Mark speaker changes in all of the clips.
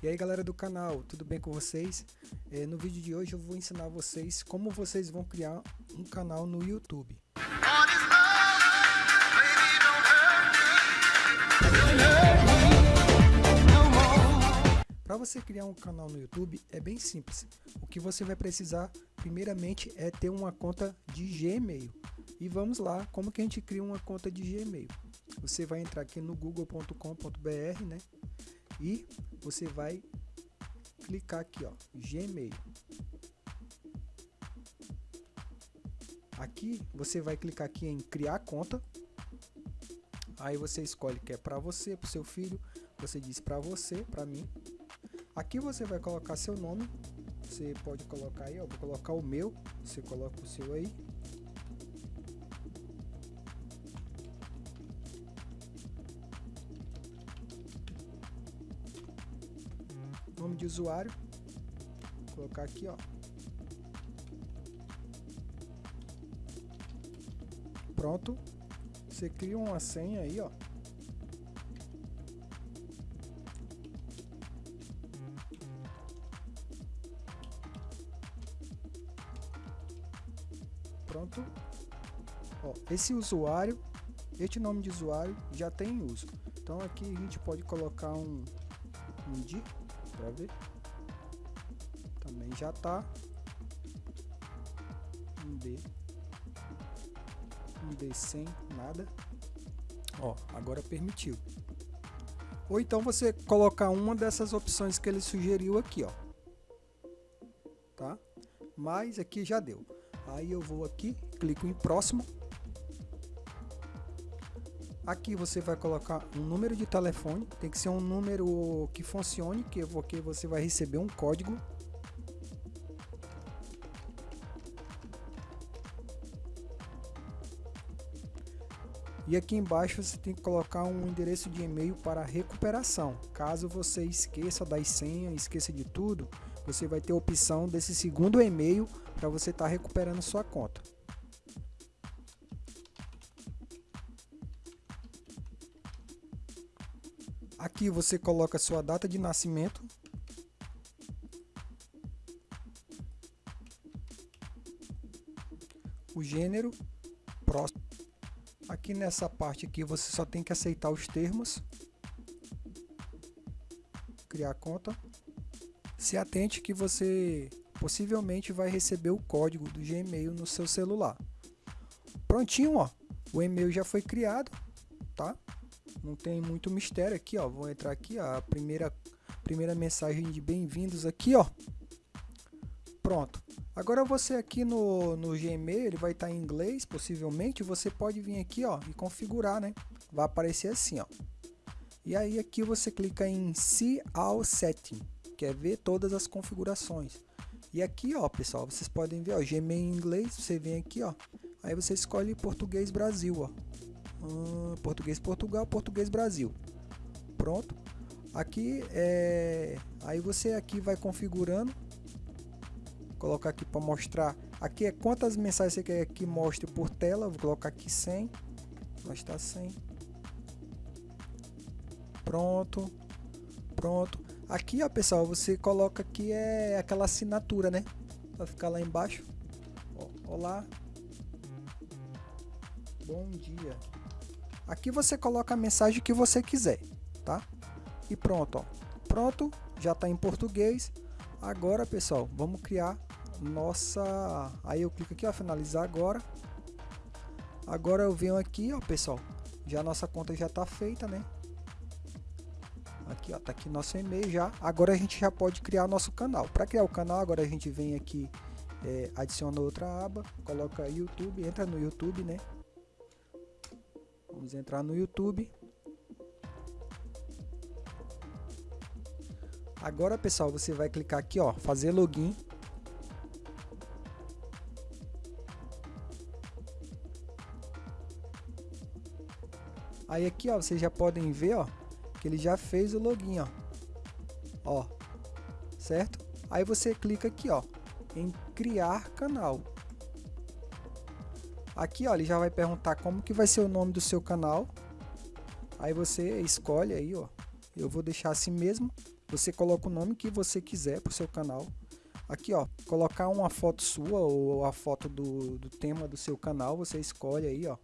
Speaker 1: E aí galera do canal, tudo bem com vocês? É, no vídeo de hoje eu vou ensinar vocês como vocês vão criar um canal no YouTube. Para você criar um canal no YouTube é bem simples. O que você vai precisar primeiramente é ter uma conta de Gmail. E vamos lá, como que a gente cria uma conta de Gmail? Você vai entrar aqui no google.com.br, né? E você vai clicar aqui, ó, Gmail. Aqui você vai clicar aqui em criar conta. Aí você escolhe que é para você, para seu filho. Você diz para você, para mim. Aqui você vai colocar seu nome. Você pode colocar aí, ó, vou colocar o meu. Você coloca o seu aí. De usuário, Vou colocar aqui, ó. Pronto. Você cria uma senha aí, ó. Pronto. Ó, esse usuário, este nome de usuário já tem uso. Então aqui a gente pode colocar um, um de ver. Também já tá. Um D. Um D sem nada. Ó, agora permitiu. Ou então você colocar uma dessas opções que ele sugeriu aqui, ó. Tá? Mas aqui já deu. Aí eu vou aqui, clico em próximo Aqui você vai colocar um número de telefone, tem que ser um número que funcione, que porque você vai receber um código. E aqui embaixo você tem que colocar um endereço de e-mail para recuperação. Caso você esqueça das senhas, esqueça de tudo, você vai ter a opção desse segundo e-mail para você estar tá recuperando sua conta. Aqui você coloca sua data de nascimento. O gênero, próximo. Aqui nessa parte aqui você só tem que aceitar os termos. Criar conta. Se atente que você possivelmente vai receber o código do Gmail no seu celular. Prontinho, ó. O e-mail já foi criado, tá? Não tem muito mistério aqui, ó. Vou entrar aqui, ó, a primeira, primeira mensagem de bem-vindos aqui, ó. Pronto. Agora você aqui no, no Gmail, ele vai estar em inglês, possivelmente, você pode vir aqui, ó, e configurar, né? Vai aparecer assim, ó. E aí aqui você clica em See All Setting, que é ver todas as configurações. E aqui, ó, pessoal, vocês podem ver, ó, Gmail em inglês, você vem aqui, ó. Aí você escolhe português Brasil, ó. Hum, português Portugal, português Brasil. Pronto. Aqui é, aí você aqui vai configurando. Colocar aqui para mostrar. Aqui é quantas mensagens você quer que mostre por tela. Vou colocar aqui 100. Nós está 100. Pronto. Pronto. Aqui, ó, pessoal, você coloca aqui é aquela assinatura, né? Vai ficar lá embaixo. Ó, olá. Bom dia. Aqui você coloca a mensagem que você quiser, tá? E pronto, ó. Pronto, já está em português. Agora, pessoal, vamos criar nossa... Aí eu clico aqui, ó, finalizar agora. Agora eu venho aqui, ó, pessoal. Já nossa conta já está feita, né? Aqui, ó, tá aqui nosso e-mail já. Agora a gente já pode criar nosso canal. Para criar o canal, agora a gente vem aqui, é, adiciona outra aba, coloca YouTube, entra no YouTube, né? Vamos entrar no YouTube. Agora, pessoal, você vai clicar aqui, ó, fazer login. Aí aqui, ó, vocês já podem ver, ó, que ele já fez o login, ó. Ó. Certo? Aí você clica aqui, ó, em criar canal. Aqui, ó, ele já vai perguntar como que vai ser o nome do seu canal. Aí você escolhe aí, ó. Eu vou deixar assim mesmo. você coloca o nome que você quiser para o seu canal. Aqui, ó, colocar uma foto sua ou a foto do, do tema do seu canal, você escolhe aí, ó.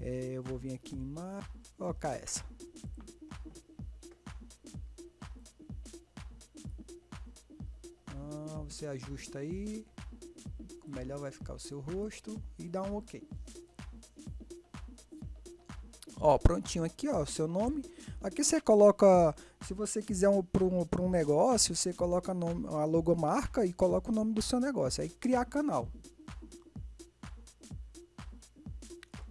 Speaker 1: É, eu vou vir aqui em mar, colocar essa. Ah, você ajusta aí, melhor vai ficar o seu rosto e dá um OK. Ó, prontinho aqui, ó, o seu nome. Aqui você coloca, se você quiser um, para um, um negócio, você coloca nome, a logomarca e coloca o nome do seu negócio. Aí criar canal.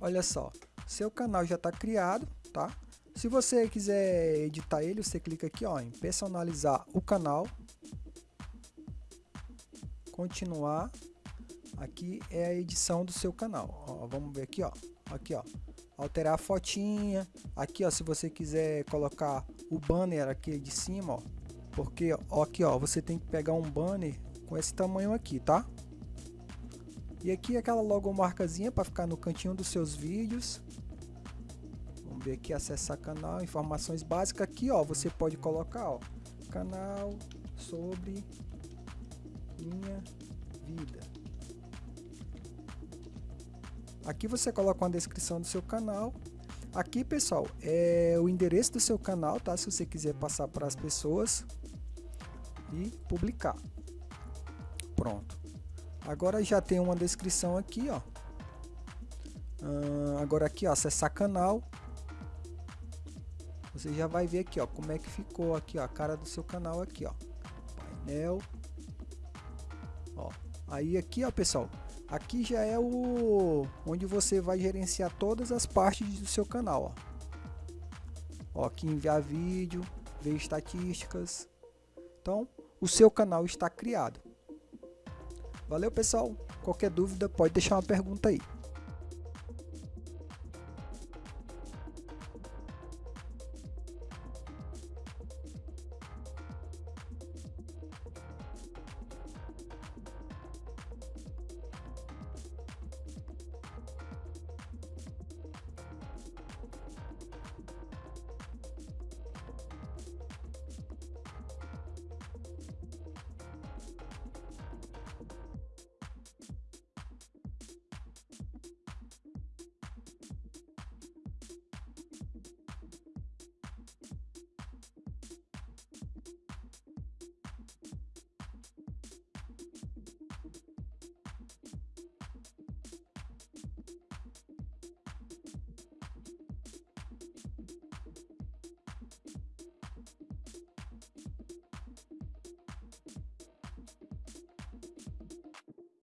Speaker 1: Olha só, seu canal já está criado, tá? Se você quiser editar ele, você clica aqui ó, em personalizar o canal. Continuar. Aqui é a edição do seu canal. Ó, vamos ver aqui, ó. Aqui, ó alterar a fotinha. Aqui, ó, se você quiser colocar o banner aqui de cima, ó, porque ó, aqui, ó, você tem que pegar um banner com esse tamanho aqui, tá? E aqui aquela logomarcazinha para ficar no cantinho dos seus vídeos. Vamos ver aqui acessar canal, informações básicas aqui, ó, você pode colocar, ó, canal sobre minha vida. Aqui você coloca uma descrição do seu canal. Aqui, pessoal, é o endereço do seu canal, tá? Se você quiser passar para as pessoas e publicar. Pronto. Agora já tem uma descrição aqui, ó. Agora aqui, ó, acessar canal. Você já vai ver aqui, ó, como é que ficou aqui, ó, a cara do seu canal aqui, ó. Painel. Ó. Aí aqui, ó, pessoal, Aqui já é o onde você vai gerenciar todas as partes do seu canal. Ó. ó aqui enviar vídeo, ver estatísticas. Então, o seu canal está criado. Valeu, pessoal. Qualquer dúvida, pode deixar uma pergunta aí.